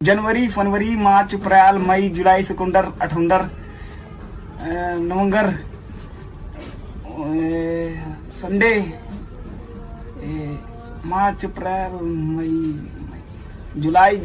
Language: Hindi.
जनवरी फरवरी मार्च अप्रैल मई जुलाई सिकुंडर अठुंडर नवंबर संडे मार्च अप्रैल मई जुलाई